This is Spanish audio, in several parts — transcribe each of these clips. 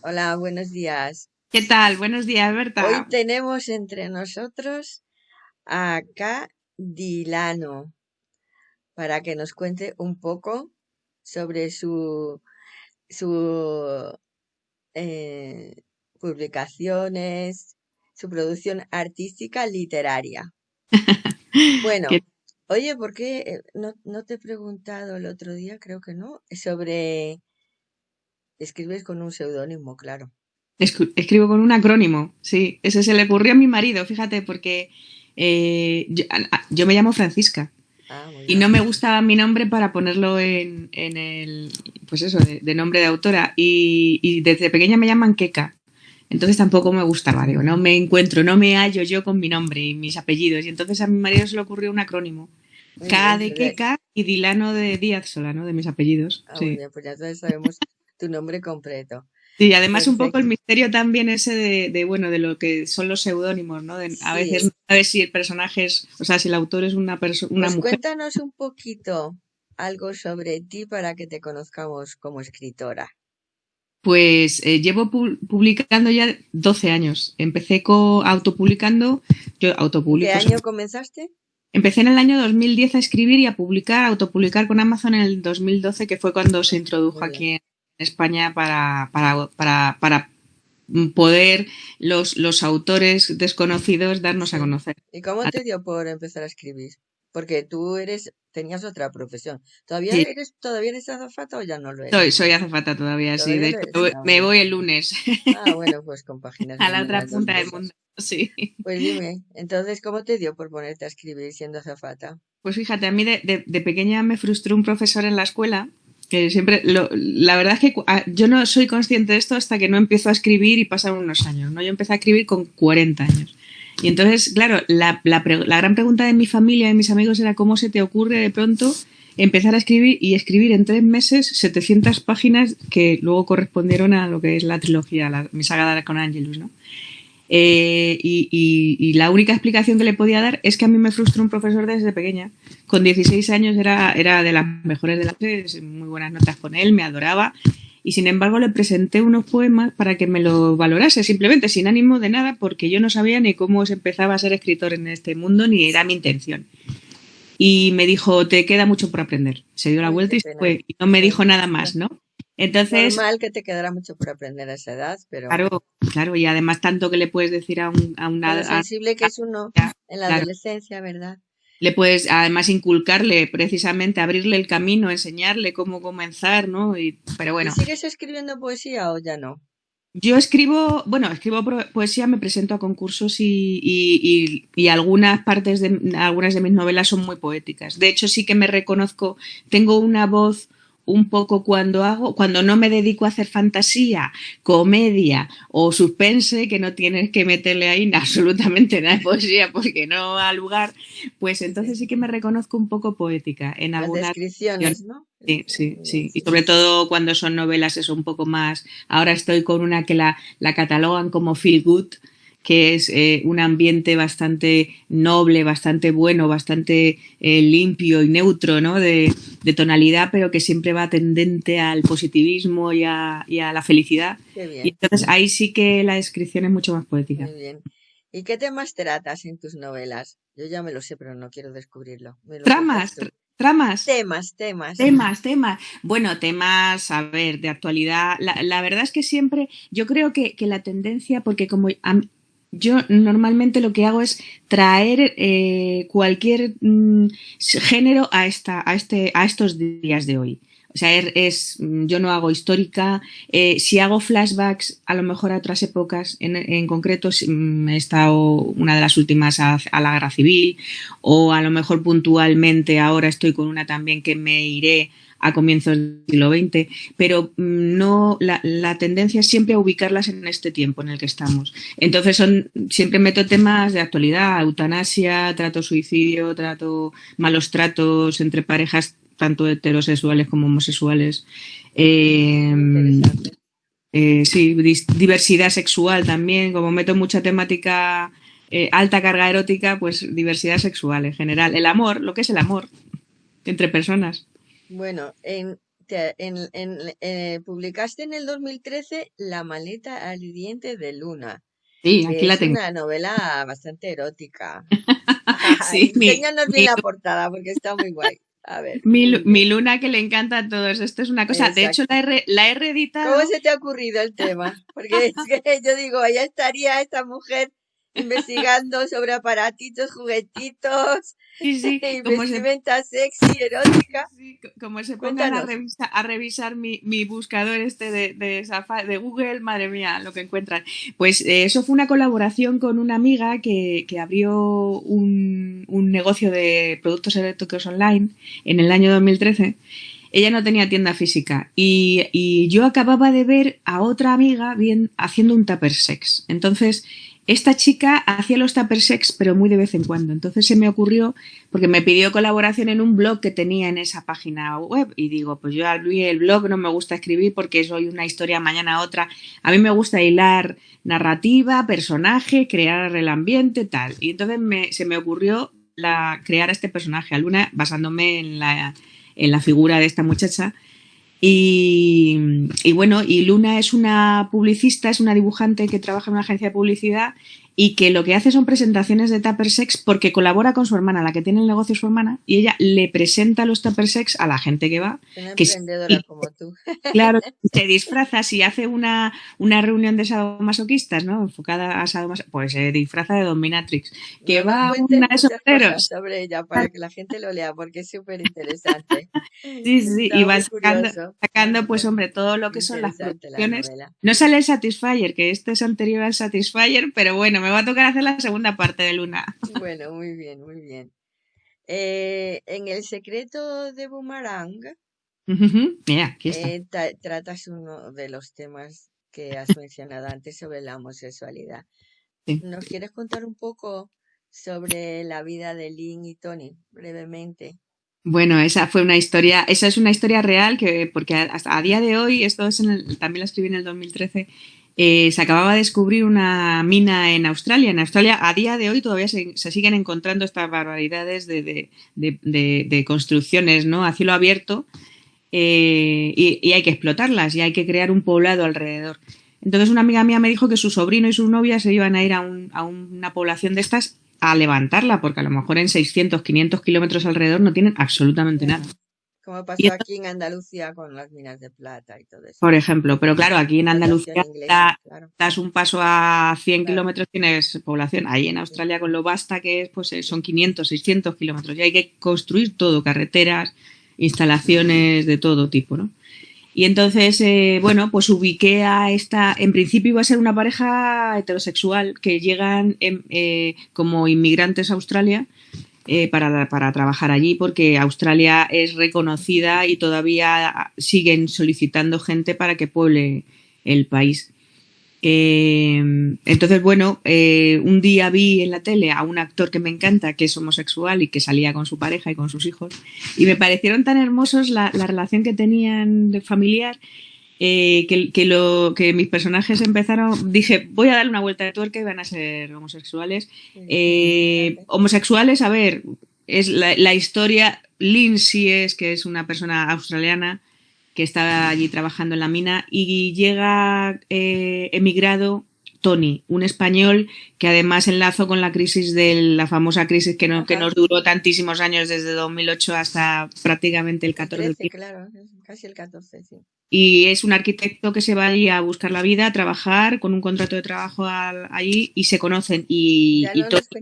Hola, buenos días. ¿Qué tal? Buenos días, Berta. Hoy tenemos entre nosotros a K. Dilano para que nos cuente un poco sobre su, su eh, publicaciones, su producción artística literaria. Bueno, oye, ¿por qué eh, no, no te he preguntado el otro día? Creo que no, sobre... Escribes con un seudónimo, claro. Escribo con un acrónimo, sí. Ese se le ocurrió a mi marido, fíjate, porque eh, yo, me llamo Francisca. Ah, y no me gustaba mi nombre para ponerlo en, el, pues eso, de, nombre de autora. Y, desde pequeña me llaman Keka. Entonces tampoco me gustaba, digo, no me encuentro, no me hallo yo con mi nombre y mis apellidos. Y entonces a mi marido se le ocurrió un acrónimo. K de Keka y Dilano de Díaz Solano, de mis apellidos. Ah, sí. pues ya sabemos tu nombre completo. Sí, además un poco el misterio también ese de, bueno, de lo que son los seudónimos, ¿no? a veces no sabes si el personaje es, o sea, si el autor es una persona, una pues mujer. Cuéntanos un poquito algo sobre ti para que te conozcamos como escritora. Pues eh, llevo publicando ya 12 años. Empecé con autopublicando, yo autopublico. ¿Qué año comenzaste? Empecé en el año 2010 a escribir y a publicar, a autopublicar con Amazon en el 2012, que fue cuando se introdujo aquí en España para, para, para, para poder los, los autores desconocidos darnos a conocer. ¿Y cómo te dio por empezar a escribir? Porque tú eres, tenías otra profesión. ¿Todavía eres, todavía eres azafata o ya no lo eres? Soy, soy azafata todavía, sí. De hecho, me voy el lunes. Ah, bueno, pues compaginas. a la otra punta del mundo, sí. Pues dime, entonces, ¿cómo te dio por ponerte a escribir siendo azafata? Pues fíjate, a mí de, de pequeña me frustró un profesor en la escuela que siempre, la verdad es que yo no soy consciente de esto hasta que no empiezo a escribir y pasan unos años, ¿no? Yo empecé a escribir con 40 años. Y entonces, claro, la, la, gran pregunta de mi familia y de mis amigos era cómo se te ocurre de pronto empezar a escribir y escribir en tres meses 700 páginas que luego correspondieron a lo que es la trilogía, la, mi saga con Angelus, ¿no? Eh, y, la única explicación que le podía dar es que a mí me frustró un profesor desde pequeña. Con 16 años era, era de las mejores de las clase, muy buenas notas con él, me adoraba. Y sin embargo le presenté unos poemas para que me lo valorase, simplemente sin ánimo de nada, porque yo no sabía ni cómo se empezaba a ser escritor en este mundo, ni era mi intención. Y me dijo, te queda mucho por aprender. Se dio la vuelta y se fue. Y no me dijo nada más, ¿no? Entonces. Normal que te quedará mucho por aprender a esa edad, pero. Claro, claro, y además tanto que le puedes decir a, un, a una. sensible que es uno en la adolescencia, ¿verdad? Le puedes además inculcarle, precisamente, abrirle el camino, enseñarle cómo comenzar, ¿no? Y, pero bueno. ¿Sigues escribiendo poesía o ya no? Yo escribo, bueno, escribo poesía, me presento a concursos y, y, y, algunas partes de algunas de mis novelas son muy poéticas. De hecho, sí que me reconozco, tengo una voz un poco cuando hago, cuando no me dedico a hacer fantasía, comedia o suspense, que no tienes que meterle ahí absolutamente nada de poesía porque no ha lugar, pues entonces sí que me reconozco un poco poética en algunas descripciones, ¿no? Sí, sí, sí. Y sobre todo cuando son novelas eso un poco más. Ahora estoy con una que la, la catalogan como feel good, que es eh, un ambiente bastante noble, bastante bueno, bastante eh, limpio y neutro ¿no? de, tonalidad, pero que siempre va tendente al positivismo y a, la felicidad. Y entonces ahí sí que la descripción es mucho más poética. Muy bien. ¿Y qué temas tratas en tus novelas? Yo ya me lo sé, pero no quiero descubrirlo. Tramas, tramas. Temas, temas. Temas, temas. Bueno, temas, a ver, de actualidad. La, verdad es que siempre, yo creo que, que la tendencia, porque como yo normalmente lo que hago es traer eh, cualquier mm, género a, esta, a, este, a estos días de hoy. O sea, es, mm, yo no hago histórica. Eh, si hago flashbacks, a lo mejor a otras épocas, en, en concreto, mm, he estado una de las últimas a, a, la guerra civil, o a lo mejor puntualmente ahora estoy con una también que me iré a comienzos del siglo XX, pero mm, no la, la, tendencia es siempre a ubicarlas en este tiempo en el que estamos. Entonces son siempre meto temas de actualidad, eutanasia, trato suicidio, trato malos tratos entre parejas tanto heterosexuales como homosexuales. Em, eh, sí, diversidad sexual también, como meto mucha temática eh, alta carga erótica, pues diversidad sexual en general. El amor, lo que es el amor entre personas. Bueno, en en, eh, publicaste en el 2013 La maleta ardiente de Luna. Sí, aquí la tengo. Es una novela bastante erótica. sí, Enséñanos bien la portada porque está muy guay. A ver. Mi, luna que le encanta a todos. Esto es una cosa. De hecho, la he, la he reeditado. ¿Cómo se te ha ocurrido el tema? Porque es que yo digo, allá estaría esta mujer investigando sobre aparatitos, juguetitos, sí, sí, como vestimenta sexy, erótica. como se pongan a revisar, a revisar mi, mi, buscador este de, de, de, Google, madre mía, lo que encuentran. Pues eh, eso fue una colaboración con una amiga que, que abrió un, un negocio de productos eléctricos online en el año 2013 ella no tenía tienda física y, y, yo acababa de ver a otra amiga bien haciendo un tupper sex. Entonces esta chica hacía los tupper sex, pero muy de vez en cuando. Entonces se me ocurrió, porque me pidió colaboración en un blog que tenía en esa página web. Y digo, pues yo abrí el blog, no me gusta escribir porque soy una historia mañana otra. A mí me gusta hilar narrativa, personaje, crear el ambiente, tal. Y entonces se me ocurrió la, crear este personaje, a Luna, basándome en la, en la figura de esta muchacha y, bueno, y Luna es una publicista, es una dibujante que trabaja en una agencia de publicidad y que lo que hace son presentaciones de Tupper Sex porque colabora con su hermana, la que tiene el negocio su hermana, y ella le presenta los Tupper Sex a la gente que va. Una que emprendedora como tú. Claro, se disfraza, si hace una, una reunión de sadomasoquistas, ¿no? Enfocada a sadomasoquistas, pues se disfraza de Dominatrix, que va a una de esos sobre ella para que la gente lo lea porque es súper interesante. sí, sí, y va sacando, sacando, pues hombre, todo lo que son las producciones. No sale el Satisfyer, que este es anterior al Satisfyer, pero bueno, me va a tocar hacer la segunda parte de Luna. Bueno, muy bien, muy bien. Eh, en El secreto de Boomerang, Mira, aquí está. Eh, tratas uno de los temas que has mencionado antes sobre la homosexualidad. ¿Nos quieres contar un poco sobre la vida de Lynn y Tony, brevemente? Bueno, esa fue una historia, esa es una historia real que, porque hasta a día de hoy, esto es también la escribí en el 2013, eh, se acababa de descubrir una mina en Australia. En Australia, a día de hoy, todavía se, siguen encontrando estas barbaridades de, construcciones ¿no? a cielo abierto eh, y, hay que explotarlas y hay que crear un poblado alrededor. Entonces, una amiga mía me dijo que su sobrino y su novia se iban a ir a, a una población de estas a levantarla, porque a lo mejor en 600, 500 kilómetros alrededor no tienen absolutamente nada. Como pasó aquí en Andalucía con las minas de plata y todo eso. Por ejemplo, pero claro, aquí en Andalucía das un paso a 100 kilómetros, tienes población. Ahí en Australia, con lo basta que es, pues eh, son 500, 600 kilómetros. Y hay que construir todo, carreteras, instalaciones de todo tipo, ¿no? Y entonces, eh, bueno, pues ubiqué a esta, en principio iba a ser una pareja heterosexual que llegan eh, como inmigrantes a Australia eh, para, para, trabajar allí porque Australia es reconocida y todavía siguen solicitando gente para que pueble el país. Eh, entonces, bueno, eh, un día vi en la tele a un actor que me encanta, que es homosexual y que salía con su pareja y con sus hijos, y me parecieron tan hermosos la, la relación que tenían de familiar eh, que, lo, que mis personajes empezaron, dije, voy a dar una vuelta de tuerca y van a ser homosexuales. Eh, homosexuales, a ver, es la, historia, Lindsay es, que es una persona australiana que está allí trabajando en la mina y llega eh, emigrado Tony, un español que además enlazo con la crisis de la famosa crisis que, no, que nos duró tantísimos años desde 2008 hasta prácticamente el 14. claro, casi el 14, sí y es un arquitecto que se va allí a buscar la vida, a trabajar con un contrato de trabajo allí y se conocen y,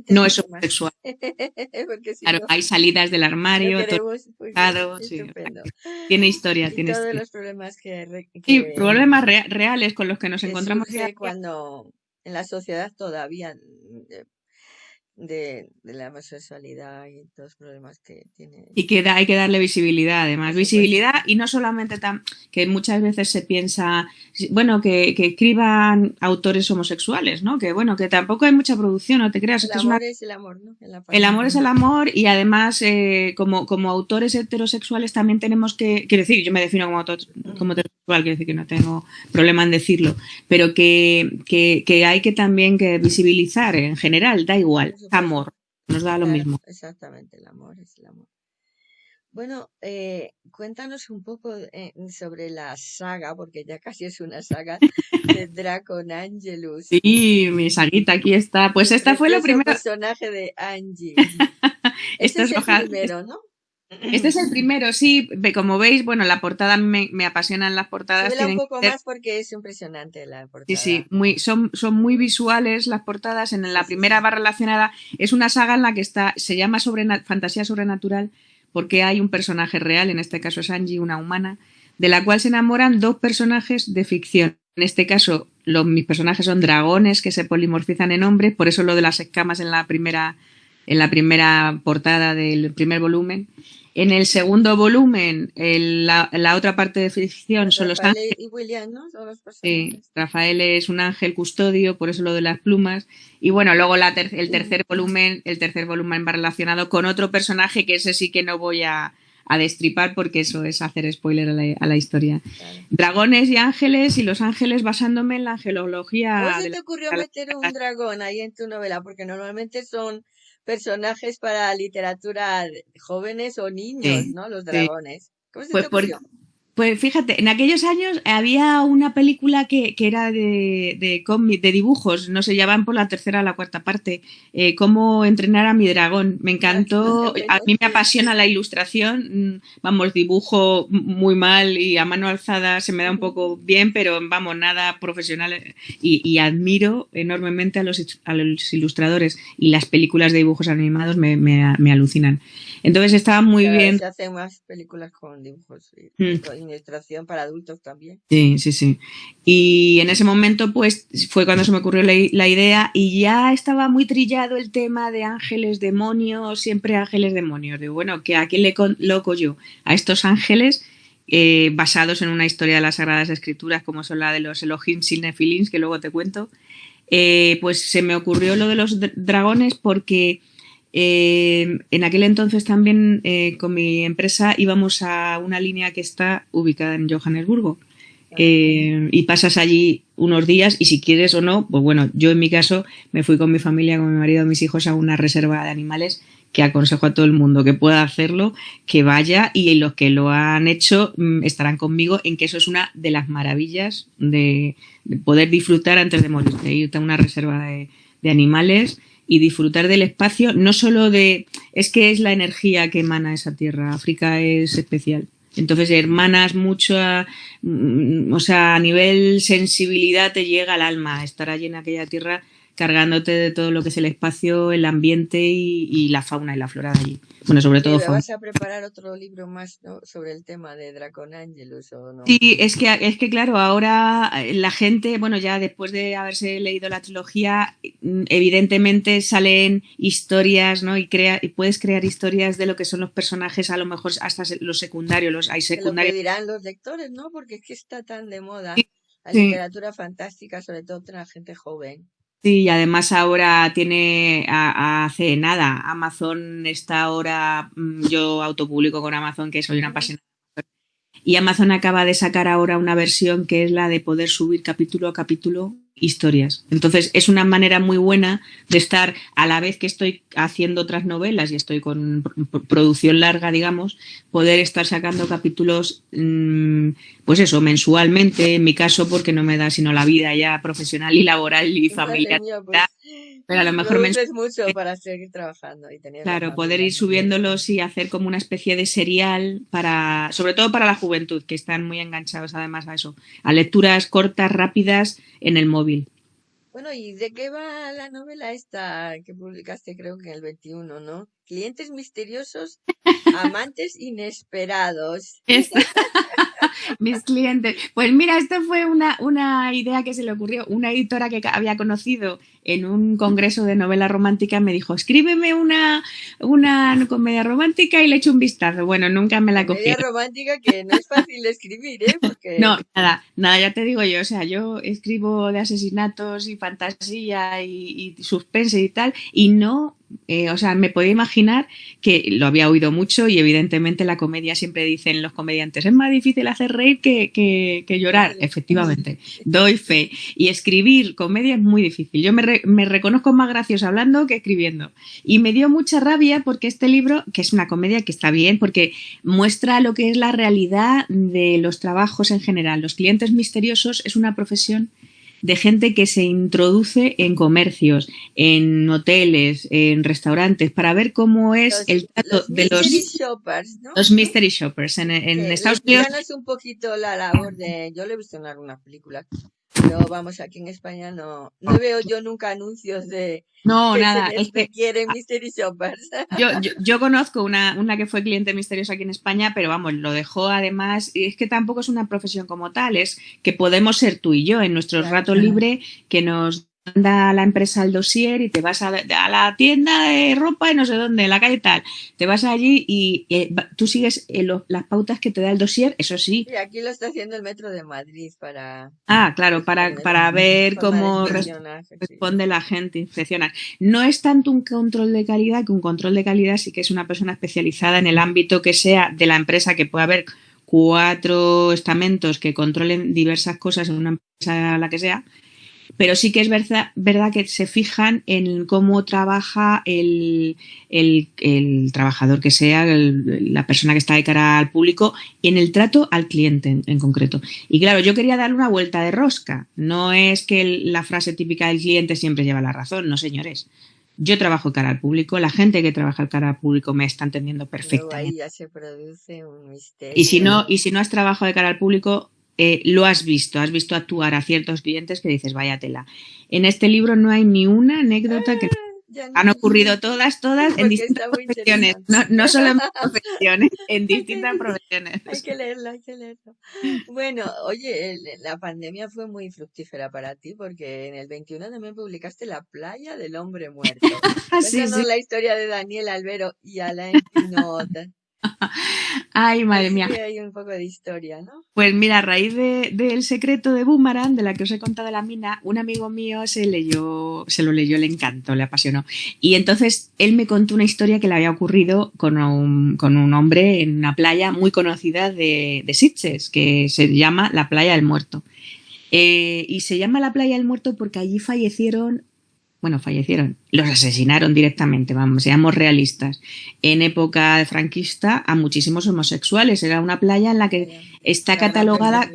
no, es homosexual. claro, hay salidas del armario, tiene historia, tiene todos los problemas que, Sí, problemas reales con los que nos encontramos cuando en la sociedad todavía eh, de, la homosexualidad y todos los problemas que tiene. Y que hay que darle visibilidad, además. Visibilidad y no solamente tan, que muchas veces se piensa, bueno, que, que, escriban autores homosexuales, ¿no? Que bueno, que tampoco hay mucha producción, no te creas. El amor es, el amor, ¿no? El amor es el amor y además eh, como, como autores heterosexuales también tenemos que, quiero decir, yo me defino como, autor, como heterosexual, quiero decir que no tengo problema en decirlo, pero que, que, que hay que también que visibilizar en general, da igual amor, nos da lo mismo. Exactamente, el amor es el amor. Bueno, eh, cuéntanos un poco eh, sobre la saga, porque ya casi es una saga de Dracon Angelus. Sí, mi saguita aquí está. Pues esta fue la primera. personaje de Angie. este es, el primero, ¿no? Este es el primero, sí. Como veis, bueno, la portada me, me apasionan las portadas. un poco más porque es impresionante la portada. Sí, sí, muy, son, son muy visuales las portadas. En la primera va relacionada, es una saga en la que está, se llama sobre, fantasía sobrenatural porque hay un personaje real, en este caso es Angie, una humana, de la cual se enamoran dos personajes de ficción. En este caso, los, mis personajes son dragones que se polimorfizan en hombres, por eso lo de las escamas en la primera, en la primera portada del primer volumen. En el segundo volumen, la, otra parte de ficción son los ángeles. y William, ¿no? sí, Rafael es un ángel custodio, por eso lo de las plumas. Y bueno, luego la el tercer volumen, el tercer volumen va relacionado con otro personaje que ese sí que no voy a, destripar porque eso es hacer spoiler a la, historia. Dragones y ángeles y los ángeles basándome en la angelología. ¿Cómo se te ocurrió meter un dragón ahí en tu novela? Porque normalmente son personajes para literatura jóvenes o niños, ¿no? Los dragones. ¿Cómo se pues te pues fíjate, en aquellos años había una película que, que era de, de, de dibujos, no sé, ya van por la tercera o la cuarta parte, eh, Cómo entrenar a mi dragón. Me encantó, a mí me apasiona la ilustración, mm, vamos, dibujo muy mal y a mano alzada se me da un poco bien, pero vamos, nada profesional y, admiro enormemente a los, a los, ilustradores y las películas de dibujos animados me, me, me alucinan. Entonces estaba muy bien. Se hacen más películas con dibujos. Mm ilustración para adultos también. Sí, sí, sí. Y en ese momento, pues, fue cuando se me ocurrió la, idea y ya estaba muy trillado el tema de ángeles, demonios, siempre ángeles, demonios. Digo, bueno, que ¿a quién le loco yo? A estos ángeles eh, basados en una historia de las Sagradas Escrituras, como son la de los Elohim sin que luego te cuento. Eh, pues se me ocurrió lo de los dragones porque eh, en aquel entonces también eh, con mi empresa íbamos a una línea que está ubicada en Johannesburgo. Eh, y pasas allí unos días y si quieres o no, pues bueno, yo en mi caso me fui con mi familia, con mi marido, mis hijos a una reserva de animales que aconsejo a todo el mundo que pueda hacerlo, que vaya y los que lo han hecho mm, estarán conmigo en que eso es una de las maravillas de, poder disfrutar antes de morir, de irte a una reserva de animales y disfrutar del espacio, no solo de, es que es la energía que emana esa tierra, África es especial. Entonces, hermanas mucho, mm, o sea, a nivel sensibilidad te llega al alma estar allí en aquella tierra cargándote de todo lo que es el espacio, el ambiente y, la fauna y la flora de allí. Bueno, sobre todo fauna. ¿Vas a preparar otro libro más sobre el tema de Dracon Angelus o no? Sí, es que, es que claro, ahora eh, la gente, bueno, ya después de haberse leído la trilogía, mm, evidentemente salen historias, ¿no? Y, crea, y puedes crear historias de lo que son los personajes, a lo mejor hasta los secundarios, los hay secundarios. Lo dirán los lectores, ¿no? Porque es que está tan de moda. La literatura fantástica, sobre todo entre la gente joven. Sí, y además ahora tiene, hace nada, Amazon está ahora, mm, yo autopublico con Amazon que soy una apasionada. Y Amazon acaba de sacar ahora una versión que es la de poder subir capítulo a capítulo historias. Entonces es una manera muy buena de estar a la vez que estoy haciendo otras novelas y estoy con producción larga, digamos, poder estar sacando capítulos, mm, pues eso, mensualmente, en mi caso, porque no me da sino la vida ya profesional y laboral y familiar. Pues, pero a lo mejor me mucho para seguir trabajando y tener claro poder ir subiéndolos y hacer como una especie de serial para sobre todo para la juventud que están muy enganchados además a eso a lecturas cortas rápidas en el móvil bueno y de qué va la novela esta que publicaste creo que en el 21 no clientes misteriosos amantes inesperados mis clientes. Pues mira, esto fue una, una idea que se le ocurrió. Una editora que había conocido en un congreso de novela romántica me dijo, escríbeme una, una comedia romántica y le echo un vistazo. Bueno, nunca me la cogí. Comedia romántica que no es fácil de escribir, ¿eh? No, nada, nada, ya te digo yo. O sea, yo escribo de asesinatos y fantasía y, y suspense y tal, y no Eh, o sea, me podía imaginar que lo había oído mucho y evidentemente la comedia siempre dicen los comediantes, es más difícil hacer reír que, que, llorar. Efectivamente, doy fe. Y escribir comedia es muy difícil. Yo me, me reconozco más gracioso hablando que escribiendo. Y me dio mucha rabia porque este libro, que es una comedia que está bien, porque muestra lo que es la realidad de los trabajos en general. Los clientes misteriosos es una profesión de gente que se introduce en comercios, en hoteles, en restaurantes, para ver cómo es el trato de los shoppers, ¿no? los mystery shoppers en, en Estados Unidos. es un poquito la labor de, yo le he visto en algunas películas, pero vamos, aquí en España no, no veo yo nunca anuncios de no, nada, es que quieren Mystery Shoppers. Yo, yo, conozco una, una, que fue cliente misteriosa aquí en España, pero vamos, lo dejó además, y es que tampoco es una profesión como tal, es que podemos ser tú y yo en nuestro rato libre que nos manda la empresa el dossier y te vas a, la tienda de ropa y no sé dónde, la calle tal. Te vas allí y, tú sigues eh, las pautas que te da el dossier, eso sí. Y aquí lo está haciendo el Metro de Madrid para... Ah, claro, para, para ver cómo responde la gente, inspeccionar. No es tanto un control de calidad que un control de calidad sí que es una persona especializada en el ámbito que sea de la empresa, que puede haber cuatro estamentos que controlen diversas cosas en una empresa la que sea, pero sí que es verdad, verdad que se fijan en cómo trabaja el, trabajador que sea, la persona que está de cara al público, y en el trato al cliente en, concreto. Y claro, yo quería darle una vuelta de rosca. No es que la frase típica del cliente siempre lleva la razón, no señores. Yo trabajo cara al público, la gente que trabaja cara al público me está entendiendo perfectamente. Y si no, y si no has trabajado de cara al público, eh, lo has visto, has visto actuar a ciertos clientes que dices, vaya tela. En este libro no hay ni una anécdota que ah, han ocurrido todas, todas en distintas profesiones, no, solo en profesiones, en distintas profesiones. Hay que leerlo, hay que leerlo. Bueno, oye, la pandemia fue muy fructífera para ti porque en el 21 también publicaste La playa del hombre muerto. sí, sí. la historia de Daniel Albero y Alain Pinot. Ay, madre mía. hay un poco de historia, ¿no? Pues mira, a raíz del de, secreto de Boomerang, de la que os he contado de la mina, un amigo mío se leyó, se lo leyó, le encantó, le apasionó. Y entonces él me contó una historia que le había ocurrido con un, con un hombre en una playa muy conocida de, de Sitges, que se llama la Playa del Muerto. Eh, y se llama la Playa del Muerto porque allí fallecieron bueno, fallecieron, los asesinaron directamente, vamos, seamos realistas. En época franquista a muchísimos homosexuales. Era una playa en la que está catalogada.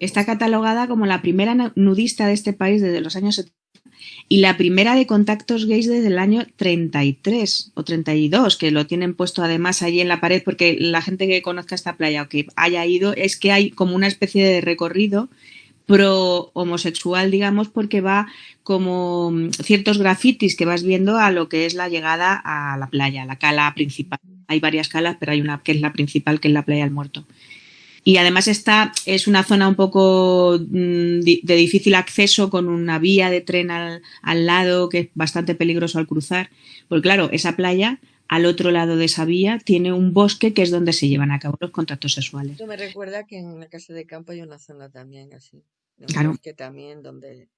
Está catalogada como la primera nudista de este país desde los años 70 y la primera de contactos gays desde el año 33 o 32, que lo tienen puesto además allí en la pared, porque la gente que conozca esta playa o que haya ido, es que hay como una especie de recorrido pro homosexual, digamos, porque va como mm, ciertos grafitis que vas viendo a lo que es la llegada a la playa, la cala principal. Hay varias calas, pero hay una que es la principal, que es la playa del muerto. Y además esta es una zona un poco mm, de difícil acceso con una vía de tren al, al, lado que es bastante peligroso al cruzar. Porque claro, esa playa, al otro lado de esa vía, tiene un bosque que es donde se llevan a cabo los contratos sexuales. Esto me recuerda que en la casa de campo hay una zona también así. Claro. Que también donde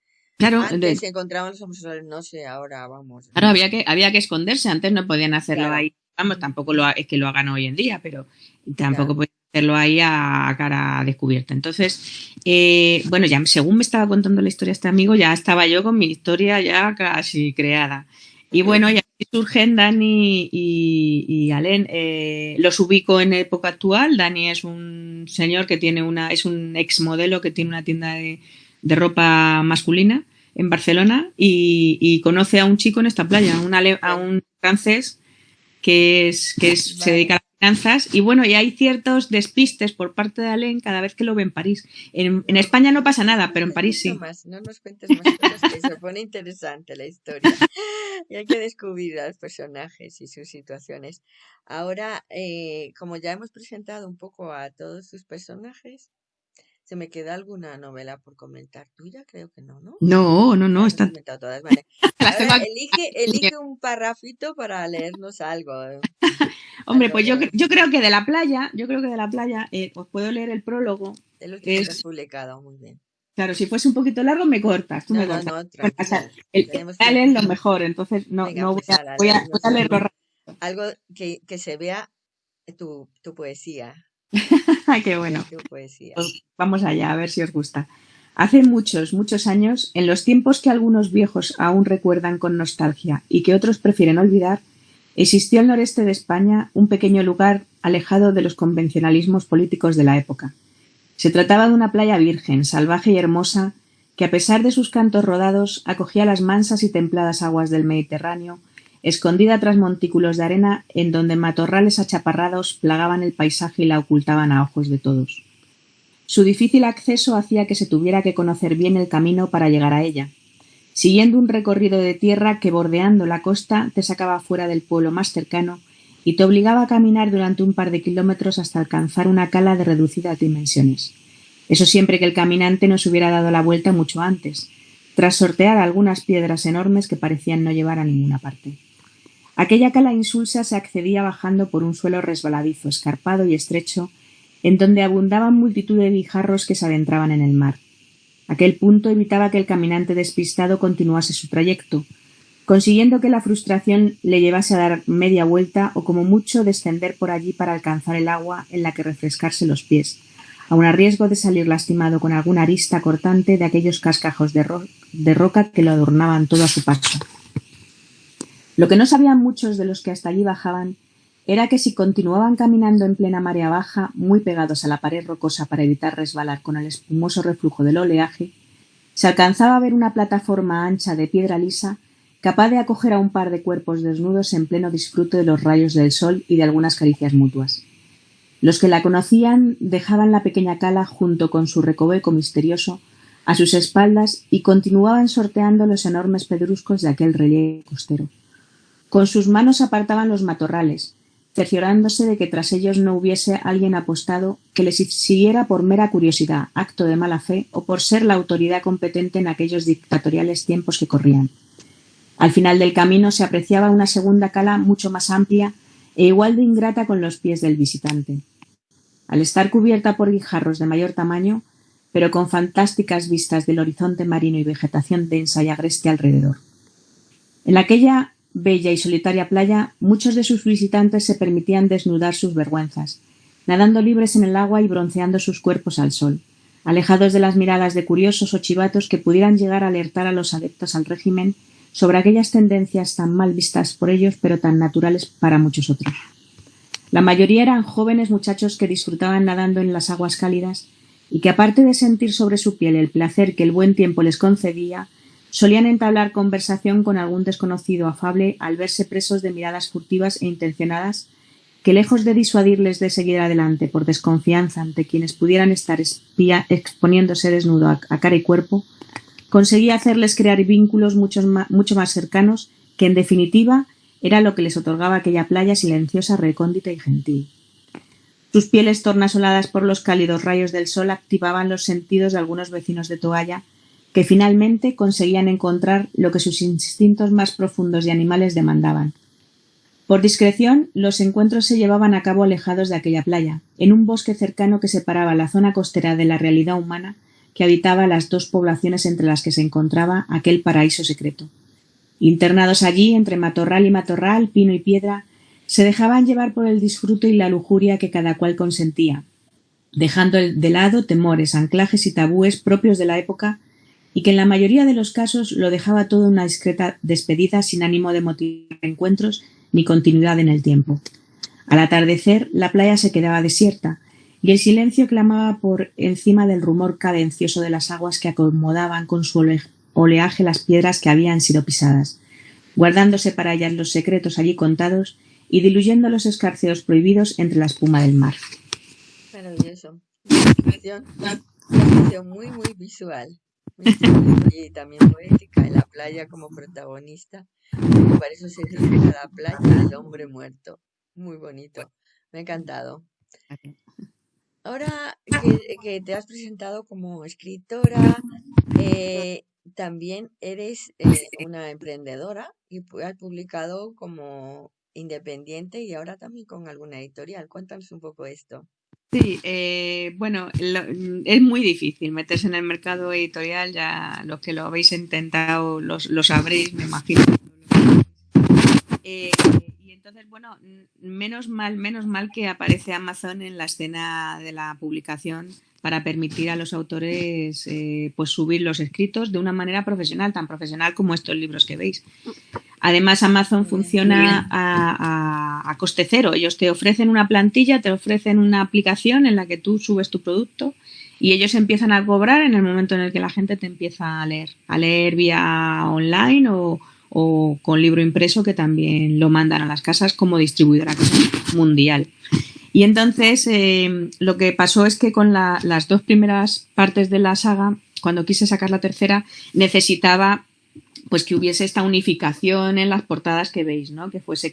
Claro, antes se encontraban los homosexuales, no sé, ahora vamos. Claro, había que, había que esconderse, antes no podían hacerlo ahí. Vamos, tampoco lo, es que lo hagan hoy en día, pero tampoco pueden hacerlo ahí a, cara descubierta. Entonces, eh, bueno, ya según me estaba contando la historia este amigo, ya estaba yo con mi historia ya casi creada. Y bueno, ya surgen Dani y, y Alen. Eh, los ubico en época actual. Dani es un señor que tiene una, es un ex modelo que tiene una tienda de, ropa masculina en Barcelona y, conoce a un chico en esta playa, a un francés que es que se dedica a y bueno, y hay ciertos despistes por parte de Alain cada vez que lo ve en París. En, España no pasa nada, pero en París sí. no nos cuentes más cosas, que se pone interesante la historia. Y hay que descubrir a los personajes y sus situaciones. Ahora, eh, como ya hemos presentado un poco a todos sus personajes, ¿Se me queda alguna novela por comentar tuya? Creo que no, ¿no? No, no, no. Está... Todas. Vale. Ahora, elige, elige un parrafito para leernos algo. Hombre, pues yo, yo creo que de la playa, yo creo que de la playa, eh, os puedo leer el prólogo. De lo que es... publicado, muy bien. Claro, si fuese un poquito largo me cortas. Tú No, me no, cortas. no, Bueno, o tranquila. sea, el que- es lo mejor, entonces no, Venga, no voy pues a, voy a, voy a leerlo algo, rápido. algo que, que se vea tu, tu poesía. Qué bueno. Poesía. Pues vamos allá, a ver si os gusta. Hace muchos, muchos años, en los tiempos que algunos viejos aún recuerdan con nostalgia y que otros prefieren olvidar, existió al noreste de España un pequeño lugar alejado de los convencionalismos políticos de la época. Se trataba de una playa virgen, salvaje y hermosa, que a pesar de sus cantos rodados acogía las mansas y templadas aguas del Mediterráneo, escondida tras montículos de arena en donde matorrales achaparrados plagaban el paisaje y la ocultaban a ojos de todos. Su difícil acceso hacía que se tuviera que conocer bien el camino para llegar a ella, siguiendo un recorrido de tierra que bordeando la costa te sacaba fuera del pueblo más cercano y te obligaba a caminar durante un par de kilómetros hasta alcanzar una cala de reducidas dimensiones. Eso siempre que el caminante no se hubiera dado la vuelta mucho antes, tras sortear algunas piedras enormes que parecían no llevar a ninguna parte. Aquella cala insulsa se accedía bajando por un suelo resbaladizo, escarpado y estrecho, en donde abundaban multitud de guijarros que se adentraban en el mar. Aquel punto evitaba que el caminante despistado continuase su trayecto, consiguiendo que la frustración le llevase a dar media vuelta o como mucho descender por allí para alcanzar el agua en la que refrescarse los pies, aun a riesgo de salir lastimado con alguna arista cortante de aquellos cascajos de, de roca que lo adornaban todo a su paso. Lo que no sabían muchos de los que hasta allí bajaban era que si continuaban caminando en plena marea baja, muy pegados a la pared rocosa para evitar resbalar con el espumoso reflujo del oleaje, se alcanzaba a ver una plataforma ancha de piedra lisa capaz de acoger a un par de cuerpos desnudos en pleno disfrute de los rayos del sol y de algunas caricias mutuas. Los que la conocían dejaban la pequeña cala junto con su recoveco misterioso a sus espaldas y continuaban sorteando los enormes pedruscos de aquel relieve costero. Con sus manos apartaban los matorrales, cerciorándose de que tras ellos no hubiese alguien apostado que les siguiera por mera curiosidad, acto de mala fe o por ser la autoridad competente en aquellos dictatoriales tiempos que corrían. Al final del camino se apreciaba una segunda cala mucho más amplia e igual de ingrata con los pies del visitante. Al estar cubierta por guijarros de mayor tamaño, pero con fantásticas vistas del horizonte marino y vegetación densa y agreste alrededor. En aquella bella y solitaria playa, muchos de sus visitantes se permitían desnudar sus vergüenzas, nadando libres en el agua y bronceando sus cuerpos al sol, alejados de las miradas de curiosos o chivatos que pudieran llegar a alertar a los adeptos al régimen sobre aquellas tendencias tan mal vistas por ellos pero tan naturales para muchos otros. La mayoría eran jóvenes muchachos que disfrutaban nadando en las aguas cálidas y que aparte de sentir sobre su piel el placer que el buen tiempo les concedía, solían entablar conversación con algún desconocido afable al verse presos de miradas furtivas e intencionadas que lejos de disuadirles de seguir adelante por desconfianza ante quienes pudieran estar espía, exponiéndose desnudo a, cara y cuerpo, conseguía hacerles crear vínculos mucho más cercanos que en definitiva era lo que les otorgaba aquella playa silenciosa, recóndita y gentil. Sus pieles tornasoladas por los cálidos rayos del sol activaban los sentidos de algunos vecinos de toalla que finalmente conseguían encontrar lo que sus instintos más profundos y animales demandaban. Por discreción, los encuentros se llevaban a cabo alejados de aquella playa, en un bosque cercano que separaba la zona costera de la realidad humana que habitaba las dos poblaciones entre las que se encontraba aquel paraíso secreto. Internados allí, entre matorral y matorral, pino y piedra, se dejaban llevar por el disfrute y la lujuria que cada cual consentía, dejando de lado temores, anclajes y tabúes propios de la época y que en la mayoría de los casos lo dejaba todo una discreta despedida sin ánimo de motivar encuentros ni continuidad en el tiempo. Al atardecer la playa se quedaba desierta y el silencio clamaba por encima del rumor cadencioso de las aguas que acomodaban con su oleaje las piedras que habían sido pisadas, guardándose para ellas los secretos allí contados y diluyendo los escarceos prohibidos entre la espuma del mar. Maravilloso. Una muy, muy visual y también poética, la playa como protagonista. Para eso se titula La playa del hombre muerto. Muy bonito. Me ha encantado. Ahora que, que te has presentado como escritora, eh, también eres eh, una emprendedora y has publicado como independiente y ahora también con alguna editorial. Cuéntanos un poco esto. Sí, eh, bueno, es muy difícil meterse en el mercado editorial, ya los que lo habéis intentado lo sabréis, me imagino. Eh, entonces, bueno, menos mal, menos mal que aparece Amazon en la escena de la publicación para permitir a los autores eh, pues subir los escritos de una manera profesional, tan profesional como estos libros que veis. Además, Amazon funciona a, coste cero. Ellos te ofrecen una plantilla, te ofrecen una aplicación en la que tú subes tu producto y ellos empiezan a cobrar en el momento en el que la gente te empieza a leer, a leer vía online o, con libro impreso que también lo mandan a las casas como distribuidora mundial. Y entonces eh, lo que pasó es que con las dos primeras partes de la saga, cuando quise sacar la tercera, necesitaba pues que hubiese esta unificación en las portadas que veis, ¿no? Que fuese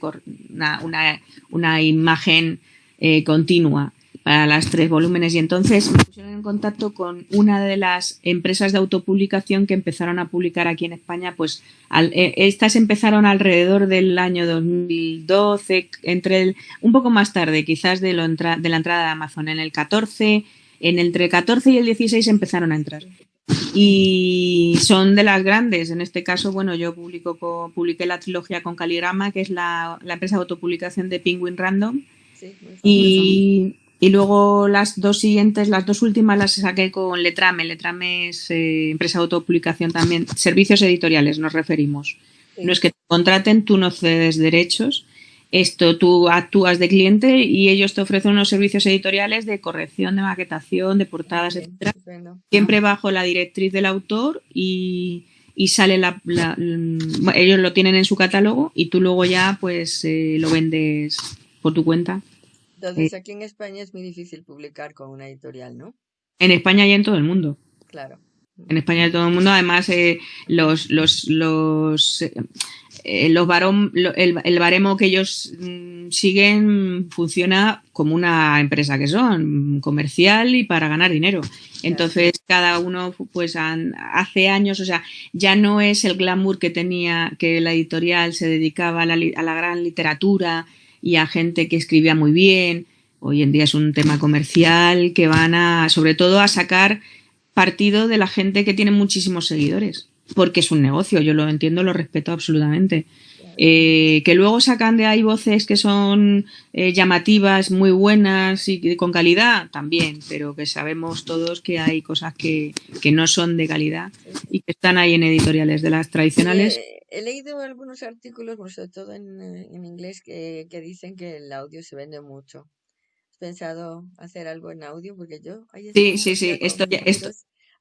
una, imagen eh, continua para las tres volúmenes. Y entonces me pusieron en contacto con una de las empresas de autopublicación que empezaron a publicar aquí en España. Pues eh, estas empezaron alrededor del año 2012, entre el, un poco más tarde, quizás de, lo de la entrada de Amazon, en el 14. En entre el 14 y el 16 empezaron a entrar y son de las grandes. En este caso, bueno, yo publico publiqué la trilogía con Caligrama, que es la, empresa de autopublicación de Penguin Random. y, luego las dos siguientes, las dos últimas las saqué con Letrame. Letrame es eh, empresa de autopublicación también. Servicios editoriales nos referimos. No es que te contraten, tú no cedes derechos esto tú actúas de cliente y ellos te ofrecen unos servicios editoriales de corrección, de maquetación, de portadas, etcétera, siempre bajo la directriz del autor y, sale la, ellos lo tienen en su catálogo y tú luego ya pues eh, lo vendes por tu cuenta. Entonces eh. aquí en España es muy difícil publicar con una editorial, ¿no? En España y en todo el mundo. Claro. En España y en todo el mundo, además, eh, los, los, los eh, los el, baremo que ellos mm, siguen funciona como una empresa que son, comercial y para ganar dinero. Entonces, cada uno, pues hace años, o sea, ya no es el glamour que tenía, que la editorial se dedicaba a la, a la gran literatura y a gente que escribía muy bien. Hoy en día es un tema comercial que van a, sobre todo, a sacar partido de la gente que tiene muchísimos seguidores porque es un negocio, yo lo entiendo, lo respeto absolutamente. Eh, que luego sacan de ahí voces que son eh, llamativas, muy buenas y con calidad, también, pero que sabemos todos que hay cosas que, no son de calidad y que están ahí en editoriales de las tradicionales. he leído algunos artículos, sobre todo en, en inglés, que, que, dicen que el audio se vende mucho. ¿Has pensado hacer algo en audio? Porque yo... Sí, sí, sí, esto, esto,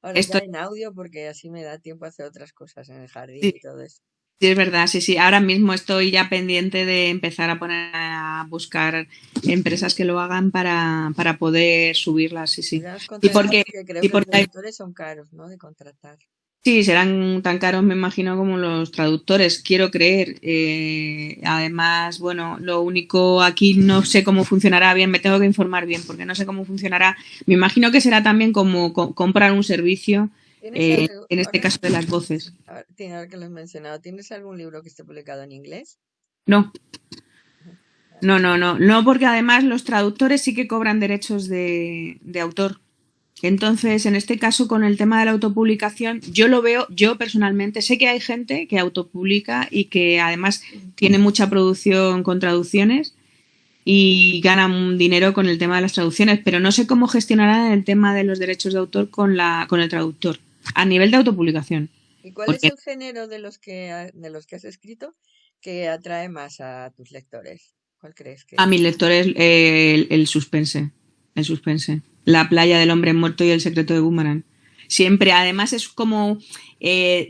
Ahora Esto... en audio porque así me da tiempo a hacer otras cosas en el jardín y todo eso. Sí, es verdad, sí, sí. Ahora mismo estoy ya pendiente de empezar a poner a buscar empresas que lo hagan para, para poder subirlas, sí, sí. Y porque, creo y porque... los traductores son caros, ¿no? De contratar. Sí, serán tan caros, me imagino, como los traductores, quiero creer. Eh, además, bueno, lo único aquí no sé cómo funcionará bien, me tengo que informar bien porque no sé cómo funcionará. Me imagino que será también como comprar un servicio, eh, en este caso de las voces. Tiene que lo has mencionado. ¿Tienes algún libro que esté publicado en inglés? No. No, no, no. No, porque además los traductores sí que cobran derechos de autor. Entonces, en este caso, con el tema de la autopublicación, yo lo veo, yo personalmente, sé que hay gente que autopublica y que además tiene mucha producción con traducciones y gana dinero con el tema de las traducciones, pero no sé cómo gestionarán el tema de los derechos de autor con, la, con el traductor a nivel de autopublicación. ¿Y cuál es el género de los que, de los que has escrito que atrae más a tus lectores? ¿Cuál crees que? A mis lectores el, el suspense, el suspense. La playa del hombre muerto y el secreto de Boomerang. Siempre, además es como eh,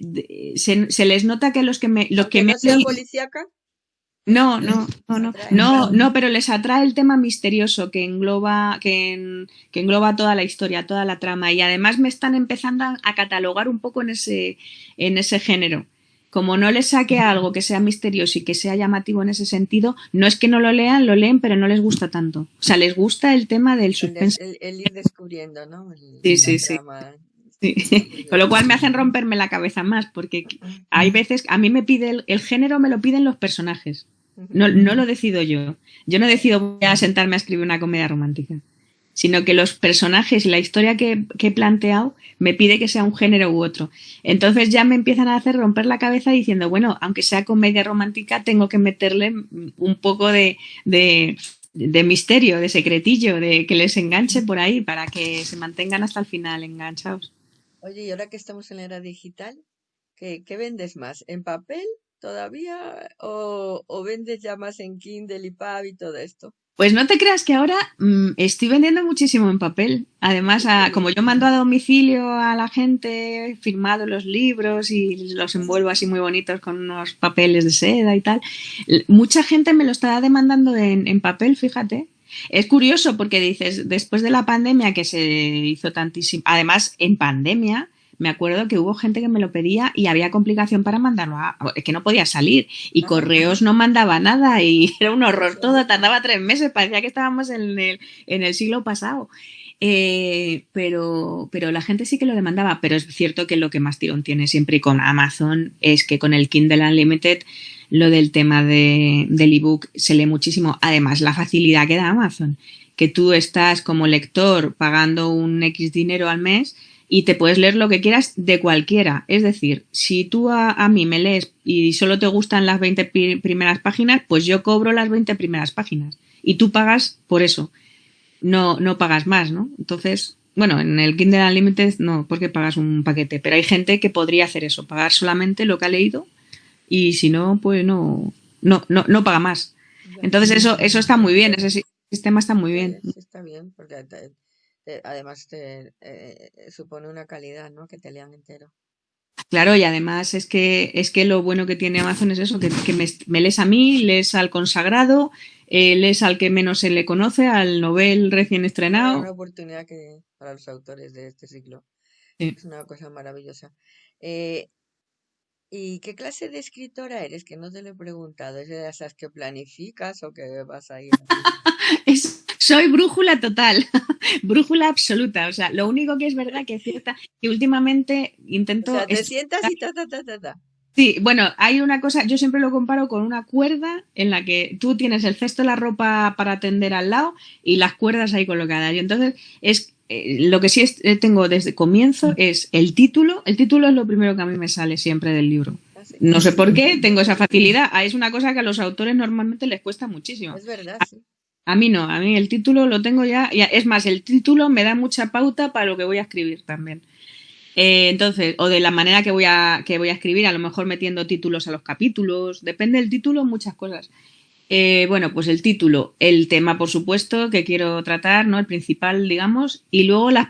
se, les nota que los que me los que no me policíaca? No, no, no, no, no, no, pero les atrae el tema misterioso que engloba, que, que, engloba toda la historia, toda la trama. Y además me están empezando a catalogar un poco en ese, en ese género como no les saque algo que sea misterioso y que sea llamativo en ese sentido, no es que no lo lean, lo leen, pero no les gusta tanto. O sea, les gusta el tema del suspense. El, ir descubriendo, ¿no? sí, sí, sí. Con lo cual me hacen romperme la cabeza más, porque hay veces, a mí me pide el, género, me lo piden los personajes. No, no lo decido yo. Yo no decido voy a sentarme a escribir una comedia romántica. sino que los personajes y la historia que, he planteado me pide que sea un género u otro. Entonces ya me empiezan a hacer romper la cabeza diciendo, bueno, aunque sea comedia romántica, tengo que meterle un poco de, misterio, de secretillo, de que les enganche por ahí para que se mantengan hasta el final enganchados. Oye, y ahora que estamos en la era digital, ¿qué, vendes más? ¿En papel todavía o, o vendes ya más en Kindle y Pub y todo esto? Pues no te creas que ahora mm, estoy vendiendo muchísimo en papel. Además, como yo mando a domicilio a la gente, he firmado los libros y los envuelvo así muy bonitos con unos papeles de seda y tal, mucha gente me lo está demandando en, en papel, fíjate. Es curioso porque dices, después de la pandemia que se hizo tantísimo, además en pandemia, me acuerdo que hubo gente que me lo pedía y había complicación para mandarlo, a, que no podía salir y correos no mandaba nada y era un horror todo, tardaba tres meses, parecía que estábamos en el, en el siglo pasado. Eh, pero, pero la gente sí que lo demandaba, pero es cierto que lo que más tirón tiene siempre con Amazon es que con el Kindle Unlimited lo del tema de, del ebook se lee muchísimo. Además, la facilidad que da Amazon, que tú estás como lector pagando un X dinero al mes y te puedes leer lo que quieras de cualquiera. Es decir, si tú a, mí me lees y solo te gustan las 20 primeras páginas, pues yo cobro las 20 primeras páginas y tú pagas por eso. No, no pagas más, ¿no? Entonces, bueno, en el Kindle Unlimited no, porque pagas un paquete, pero hay gente que podría hacer eso, pagar solamente lo que ha leído y si no, pues no, no, no, no paga más. Entonces eso, eso está muy bien, ese sistema está muy bien. está bien, porque además te eh, supone una calidad, ¿no? Que te lean entero. Claro, y además es que es que lo bueno que tiene Amazon es eso, que, me, lees a mí, lees al consagrado, eh, lees al que menos se le conoce, al novel recién estrenado. Es una oportunidad que para los autores de este ciclo. Es una cosa maravillosa. Eh, ¿Y qué clase de escritora eres? Que no te lo he preguntado. ¿Es de esas que planificas o que vas a ir? soy brújula total, brújula absoluta. O sea, lo único que es verdad que es cierta que últimamente intento. O sea, te sientas y ta, ta, ta, ta, ta. Sí, bueno, hay una cosa, yo siempre lo comparo con una cuerda en la que tú tienes el cesto de la ropa para tender al lado y las cuerdas ahí colocadas. Y entonces es eh, lo que sí eh, tengo desde comienzo es el título. El título es lo primero que a mí me sale siempre del libro. No sé por qué, tengo esa facilidad. Ah, es una cosa que a los autores normalmente les cuesta muchísimo. Es verdad. A, mí no, a mí el título lo tengo ya, Es más, el título me da mucha pauta para lo que voy a escribir también. Eh, entonces, o de la manera que voy, a, que voy a escribir, a lo mejor metiendo títulos a los capítulos. Depende del título, muchas cosas. Eh, bueno, pues el título, el tema, por supuesto, que quiero tratar, ¿no? El principal, digamos, y luego las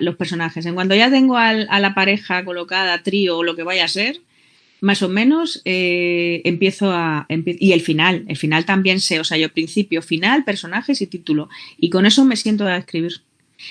los personajes. En cuanto ya tengo a la pareja colocada, trío o lo que vaya a ser, más o menos eh, empiezo a... y el final, el final también sé, o sea, yo principio, final, personajes y título. Y con eso me siento a escribir.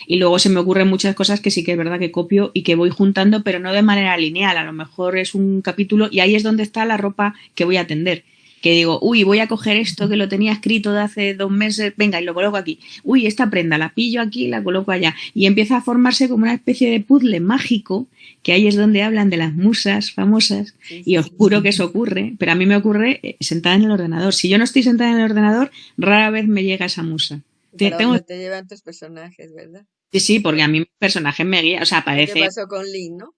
Y luego se me ocurren muchas cosas que sí que es verdad que copio y que voy juntando, pero no de manera lineal. A lo mejor es un capítulo y ahí es donde está la ropa que voy a tender que digo, uy, voy a coger esto que lo tenía escrito de hace dos meses, venga, y lo coloco aquí. Uy, esta prenda la pillo aquí y la coloco allá. Y empieza a formarse como una especie de puzzle mágico, que ahí es donde hablan de las musas famosas, y os juro que eso ocurre, pero a mí me ocurre eh, sentada en el ordenador. Si yo no estoy sentada en el ordenador, rara vez me llega esa musa. Te, tengo... te llevan tus personajes, ¿verdad? Sí, sí, porque a mí mi personaje me guía, o sea, parece... ¿Qué pasó con Lynn, no?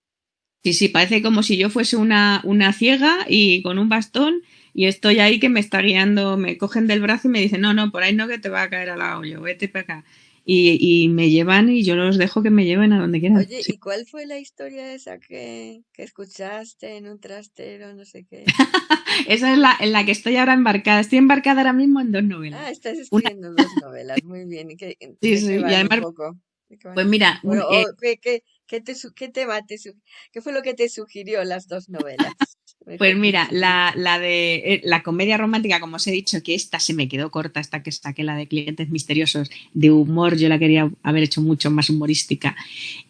Sí, sí, parece como si yo fuese una, una ciega y con un bastón y estoy ahí que me está guiando, me cogen del brazo y me dicen, no, no, por ahí no que te va a caer al lado, yo vete para acá. Y, y, me llevan y yo los dejo que me lleven a donde quieran. Oye, ¿y cuál fue la historia esa que, que escuchaste en un trastero, no sé qué? esa es la en la que estoy ahora embarcada. Estoy embarcada ahora mismo en dos novelas. Ah, estás escribiendo dos novelas, muy bien. ¿Y qué, sí, sí, y además, pues mira, eh ¿qué, qué, qué, te, qué, tema te, ¿qué fue lo que te sugirió las dos novelas? Pues mira, la, de eh, la comedia romántica, como os he dicho, que esta se me quedó corta hasta que saqué la de clientes misteriosos de humor, yo la quería haber hecho mucho más humorística.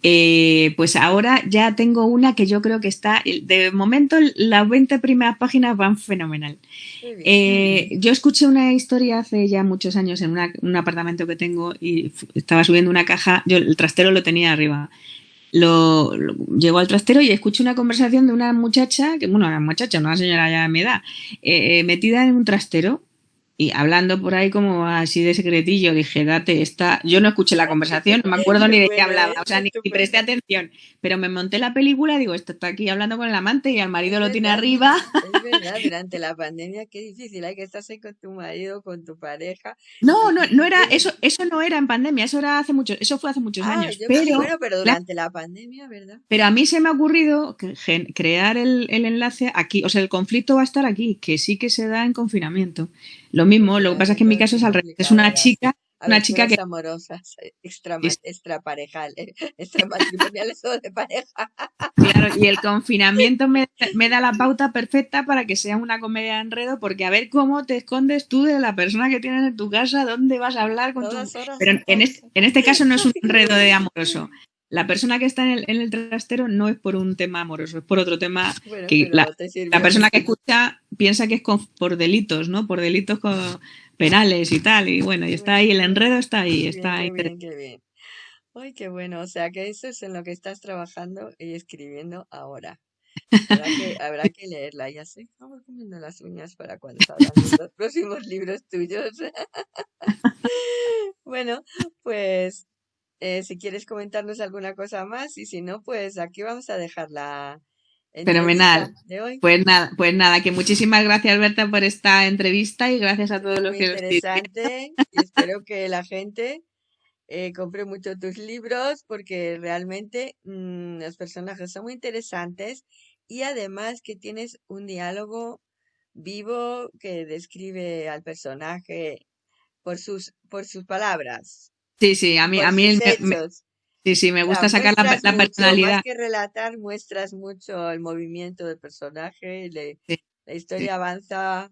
Eh, pues ahora ya tengo una que yo creo que está, de momento las 20 primeras páginas van fenomenal. Eh, yo escuché una historia hace ya muchos años en un apartamento que tengo y estaba subiendo una caja, yo el trastero lo tenía arriba lo, llego al trastero y escucho una conversación de una muchacha, que bueno, una muchacha, una señora ya de mi edad, eh, eh, metida en un trastero y hablando por ahí como así de secretillo, dije, date esta. Yo no escuché la conversación, no me acuerdo ni de qué hablaba, o sea, ni, presté atención. Pero me monté la película, digo, esto está aquí hablando con el amante y al marido lo tiene arriba. Es verdad, durante la pandemia, qué difícil, hay que estar ahí con tu marido, con tu pareja. No, no, no era, eso, eso no era en pandemia, eso era hace mucho, eso fue hace muchos ah, años. pero, bueno, pero durante la, pandemia, ¿verdad? Pero a mí se me ha ocurrido crear el, el enlace aquí, o sea, el conflicto va a estar aquí, que sí que se da en confinamiento. Lo mismo, lo que pasa es que en mi caso es al revés. Es una chica, una chica que. amorosas, extra, extraparejales, extramatrimoniales o de pareja. Claro, y el confinamiento me, da la pauta perfecta para que sea una comedia de enredo, porque a ver cómo te escondes tú de la persona que tienes en tu casa, dónde vas a hablar con tu. Pero en este, en este caso no es un enredo de amoroso la persona que está en el, trastero no es por un tema amoroso, es por otro tema que la, persona que escucha piensa que es por delitos, ¿no? Por delitos penales y tal. Y bueno, y está ahí, el enredo está ahí, está ahí. Qué bien, qué bien. Ay, qué bueno. O sea, que eso es en lo que estás trabajando y escribiendo ahora. Habrá que, habrá que leerla. Ya sé, vamos comiendo las uñas para cuando salgan los próximos libros tuyos. bueno, pues eh, si quieres comentarnos alguna cosa más y si no, pues aquí vamos a dejar la Fenomenal. De hoy. Pues nada, pues nada, que muchísimas gracias Berta por esta entrevista y gracias a todos los que interesante y espero que la gente eh, compre mucho tus libros porque realmente mm, los personajes son muy interesantes y además que tienes un diálogo vivo que describe al personaje por sus por sus palabras Sí, sí, a mí, a mí me, sí, sí, me gusta sacar la, la personalidad. Más que relatar, muestras mucho el movimiento del personaje, la historia avanza.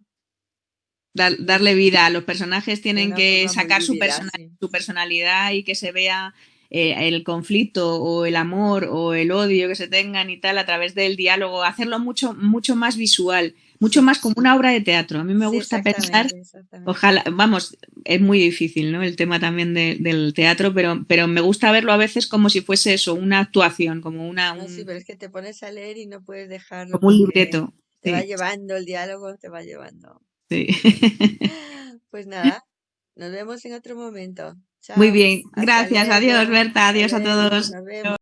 darle vida. A los personajes tienen que sacar su, su personalidad y que se vea eh, el conflicto o el amor o el odio que se tengan y tal a través del diálogo, hacerlo mucho, mucho más visual mucho más como una obra de teatro. A mí me gusta pensar, ojalá, vamos, es muy difícil, ¿no? El tema también del teatro, pero, pero me gusta verlo a veces como si fuese eso, una actuación, como una... sí, pero es que te pones a leer y no puedes dejarlo. Como un libreto. Te va llevando el diálogo, te va llevando. Sí. Pues nada, nos vemos en otro momento. Muy bien, gracias, adiós Berta, adiós a todos.